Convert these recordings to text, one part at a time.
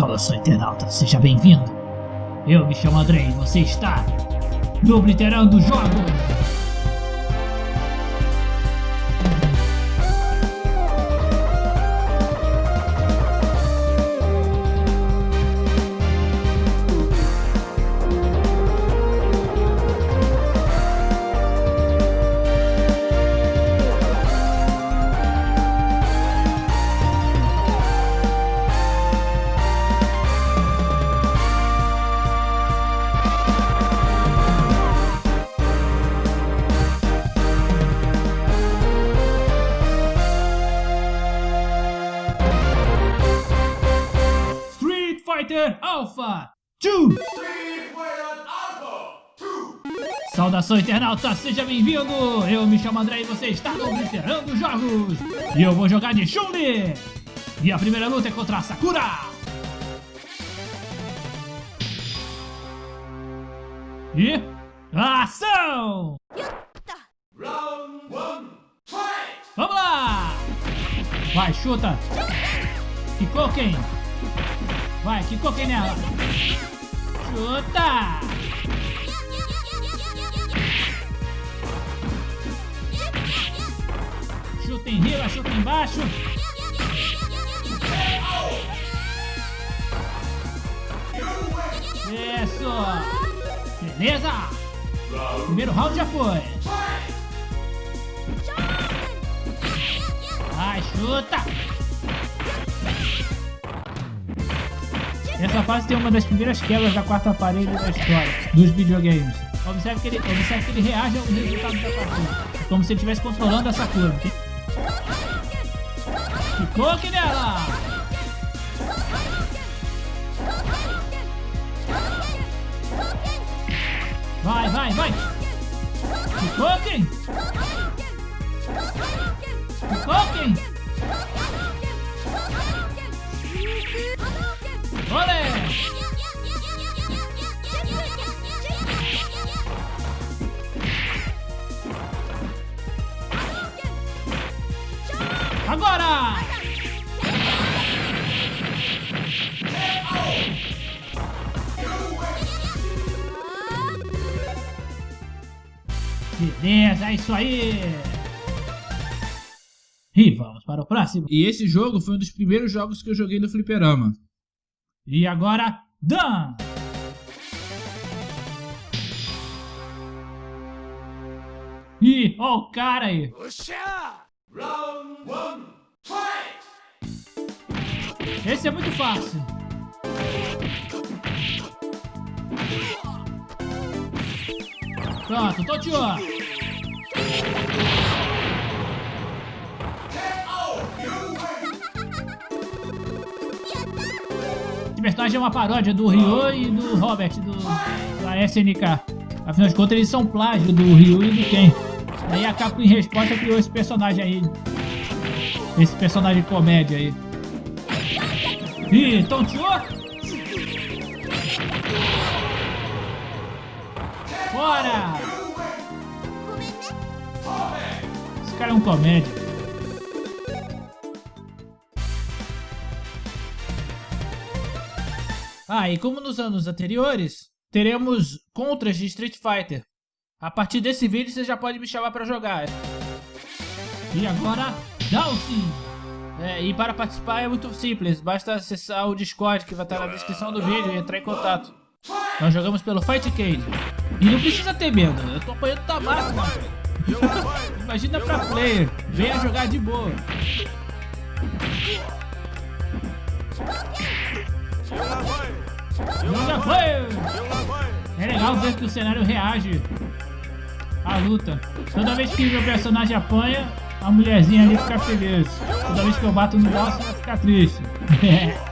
Saudação internauta, seja bem-vindo. Eu me chamo André e você está no Obliterando Jogos. Saudação internauta, seja bem-vindo! Eu me chamo André e você está no Veterando Jogos! E eu vou jogar de Chun-Li! E a primeira luta é contra a Sakura! E... Ação! Vamos lá! Vai, chuta! Kikoken! Vai, que coquei nela. Chuta! Chuta em riba, chuta embaixo. Isso! Beleza! Primeiro round já foi. Vai, chuta! Essa fase tem uma das primeiras quebras da quarta parede da história dos videogames. Observe que ele, observe que ele reage ao resultado da partida. É como se ele estivesse controlando essa curva. Ficou nela! Vai, vai, vai! Ficou aqui! Ficou! Olé! Agora! Beleza, é isso aí! E vamos para o próximo. E esse jogo foi um dos primeiros jogos que eu joguei no fliperama. E agora, Dan! Ih, ó o cara aí! Esse é muito fácil! Pronto, tô te ó! Esse personagem é uma paródia do Ryu e do Robert, do, da SNK. Afinal de contas, eles são plágio do Ryu e do Ken. Aí a Capcom, em resposta, criou esse personagem aí. Esse personagem comédia aí. Ih, tonteou? Fora! Esse cara é um comédia. Ah, e como nos anos anteriores, teremos contras de Street Fighter. A partir desse vídeo você já pode me chamar para jogar. E agora, Dalsin! É, e para participar é muito simples, basta acessar o Discord que vai estar na descrição do vídeo e entrar em contato. Nós jogamos pelo Fight Cage. E não precisa ter medo, eu tô apanhando tabaco. Imagina pra player, venha jogar de boa. Já foi! É legal ver que o cenário reage à luta. Toda vez que meu personagem apanha, a mulherzinha ali fica feliz. Toda vez que eu bato no boss, ela fica triste.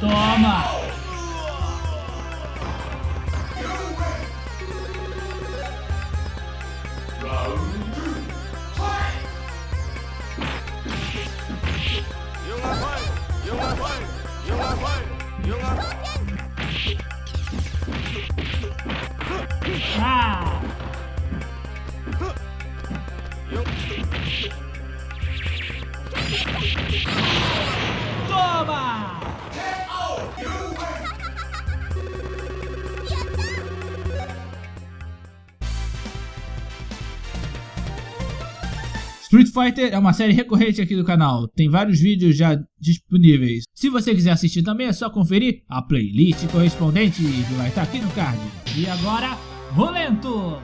Toma! Fighter é uma série recorrente aqui do canal, tem vários vídeos já disponíveis. Se você quiser assistir também é só conferir a playlist correspondente que vai estar aqui no card. E agora, Rolento!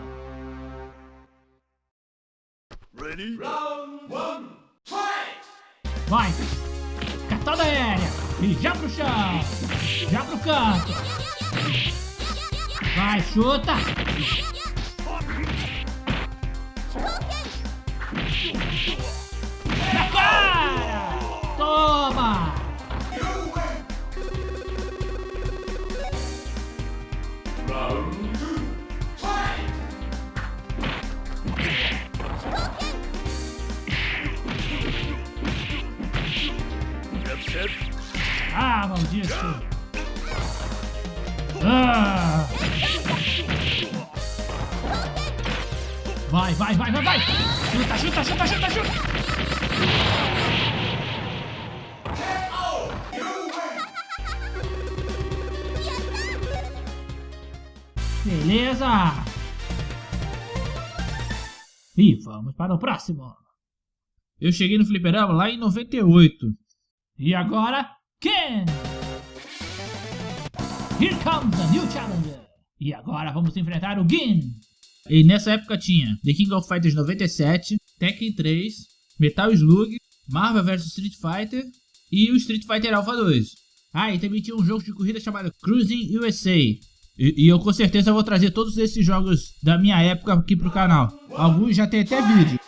Ready? Round one, fight! Vai! Catada aérea! E já pro chão! Já pro canto! Vai, chuta! Cara! Toma! Ah, maldito! Ah! Vai, vai, vai, vai, vai! Chuta, chuta, chuta, chuta, chuta! Beleza! E vamos para o próximo! Eu cheguei no fliperama lá em 98. E agora, Ken! Here comes a new challenger! E agora vamos enfrentar o Gin! E nessa época tinha The King of Fighters 97, Tekken 3, Metal Slug, Marvel vs Street Fighter e o Street Fighter Alpha 2. Ah, e também tinha um jogo de corrida chamado Cruising USA. E, e eu com certeza vou trazer todos esses jogos da minha época aqui pro canal. Alguns já tem até vídeo.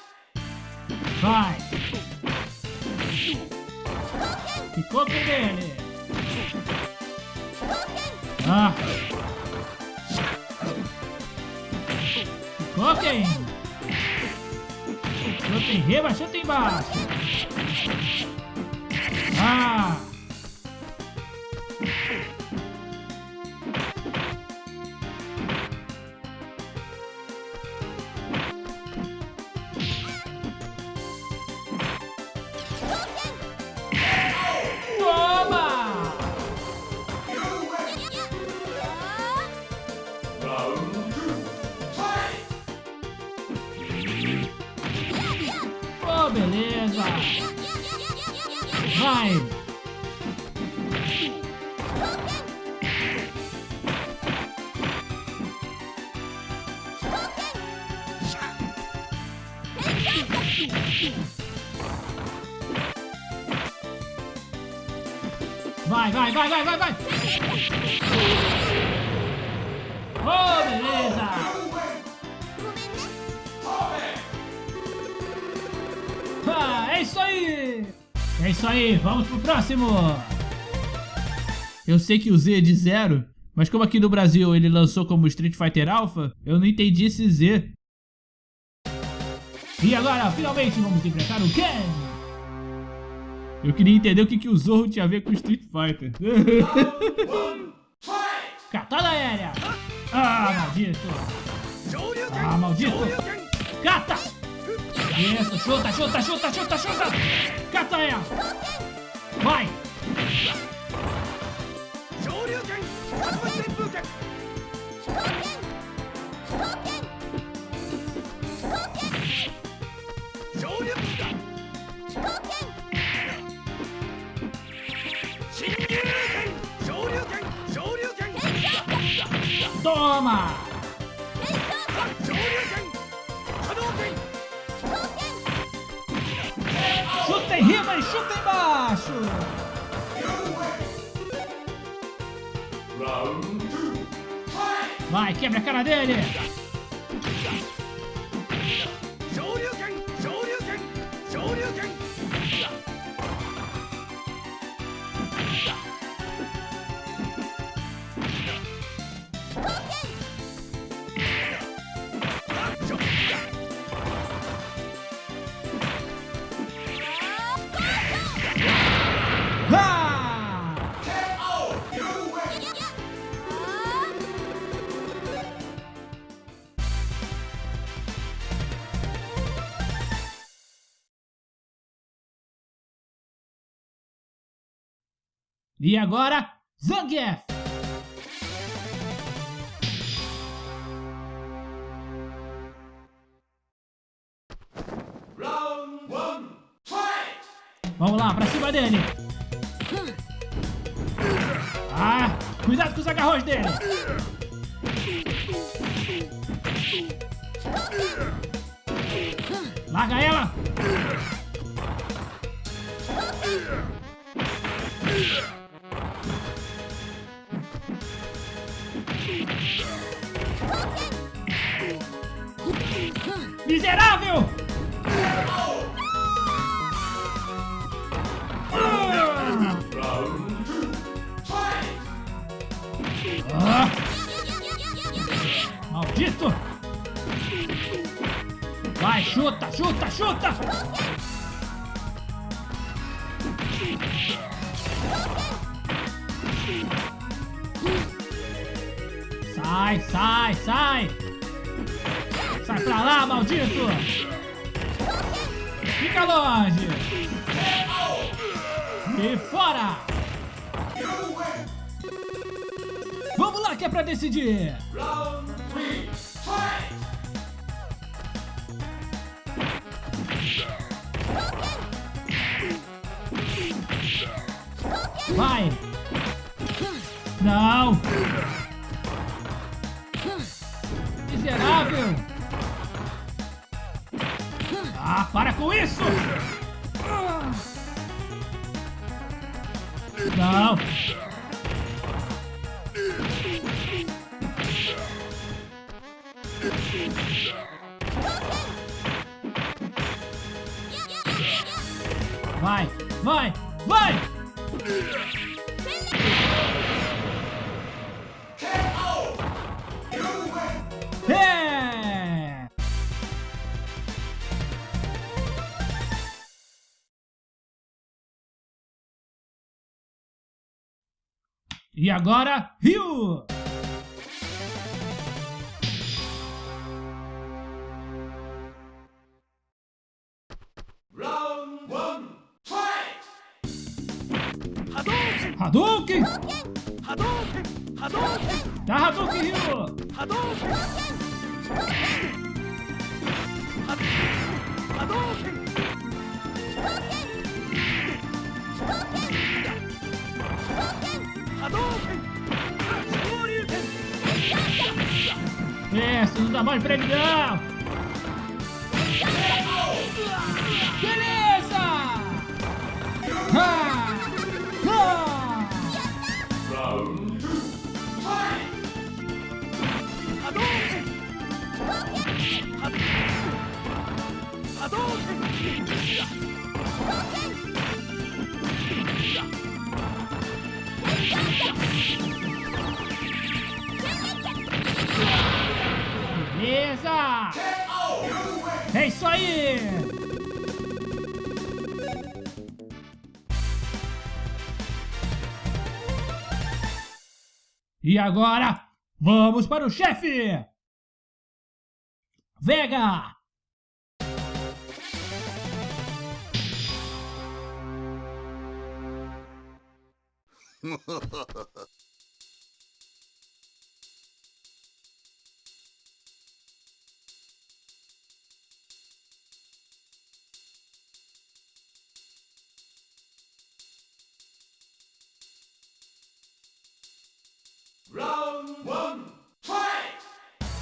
Vai! Ficou com ele! Ah! Ficou quem? Chuta em rima, chuta embaixo! Ah! Beleza! Vai! Vai, vai, vai, vai, vai, vai! Oh, beleza! Isso aí, vamos pro próximo! Eu sei que o Z é de zero, mas como aqui no Brasil ele lançou como Street Fighter Alpha, eu não entendi esse Z. E agora, finalmente, vamos enfrentar o Ken! Eu queria entender o que, que o Zorro tinha a ver com Street Fighter. Catada aérea! Ah, maldito! Ah, maldito! Cata! Isso, chuta, chuta, chuta, chuta, chuta! Cata ela! Vai! Toma! A cara dele! E agora, Zangief! Round one, fight! Vamos lá, pra cima dele! Ah, cuidado com os agarrões dele! Larga ela! Miserável! Ah! Maldito! Vai, chuta, chuta, chuta! Sai, sai, sai! Sai pra lá, maldito! Fica longe! E fora! Vamos lá que é pra decidir! Vai! Não! Miserável! Ah, para com isso! Não! Vai! Vai! Vai! E agora, Rio! Round one, fight! Hadouken! Hadouken! Hadouken! Dá Hadouken, Rio! Hadouken! Hadouken! Hadouken! Shoryuken! Essa, não dá mais pra ele não! Beleza! Ha! Ha! Round two, fight! Hadouken! Hadouken! Beleza! É isso aí! E agora, vamos para o chefe! Vega!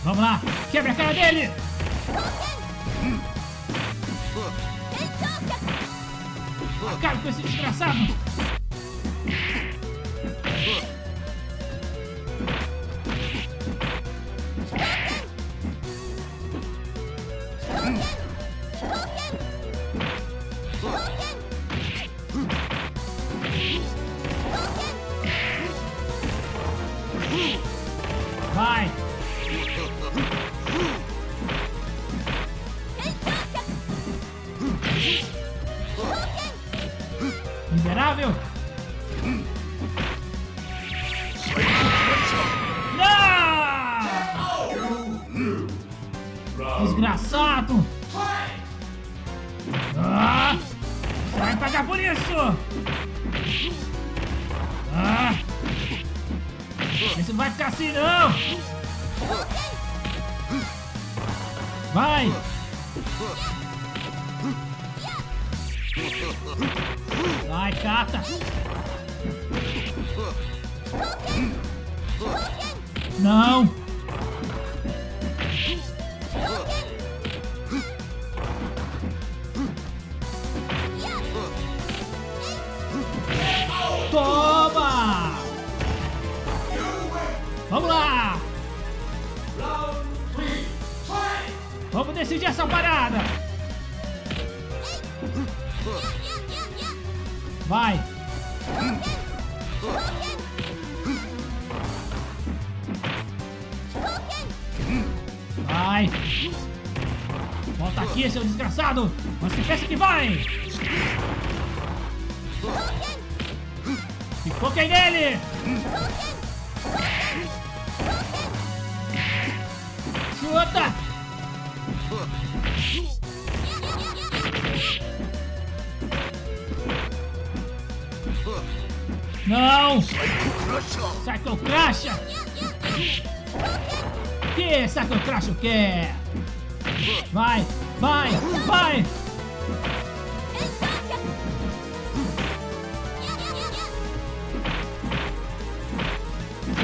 Vamos lá, quebra a cara dele! Acabe com esse desgraçado! Vai! Vai, cata! Não! Decidir essa parada! Vai! Vai! Volta aqui, seu desgraçado! Você pensa que vai! Foquei nele! Chuta! Não! Psycho Crash! Que Psycho Crash o quê? Vai, vai, vai!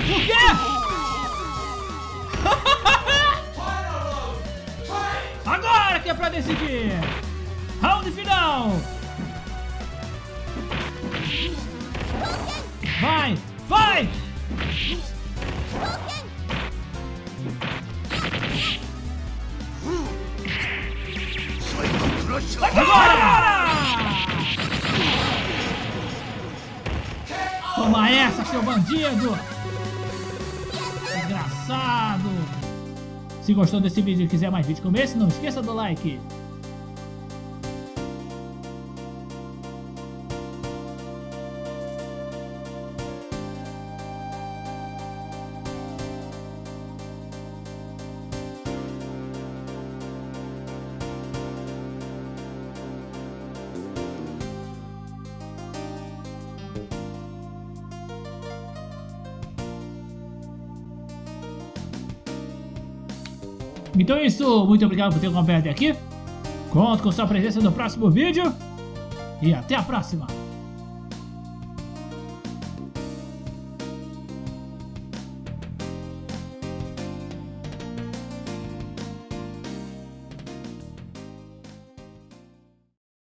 O quê? Fight! Agora que é pra decidir! Round final! Vai! Vai! Agora! Toma essa, seu bandido! Desgraçado! Se gostou desse vídeo e quiser mais vídeos como esse, não esqueça do like. Então é isso, muito obrigado por ter acompanhado até aqui. Conto com sua presença no próximo vídeo. E até a próxima!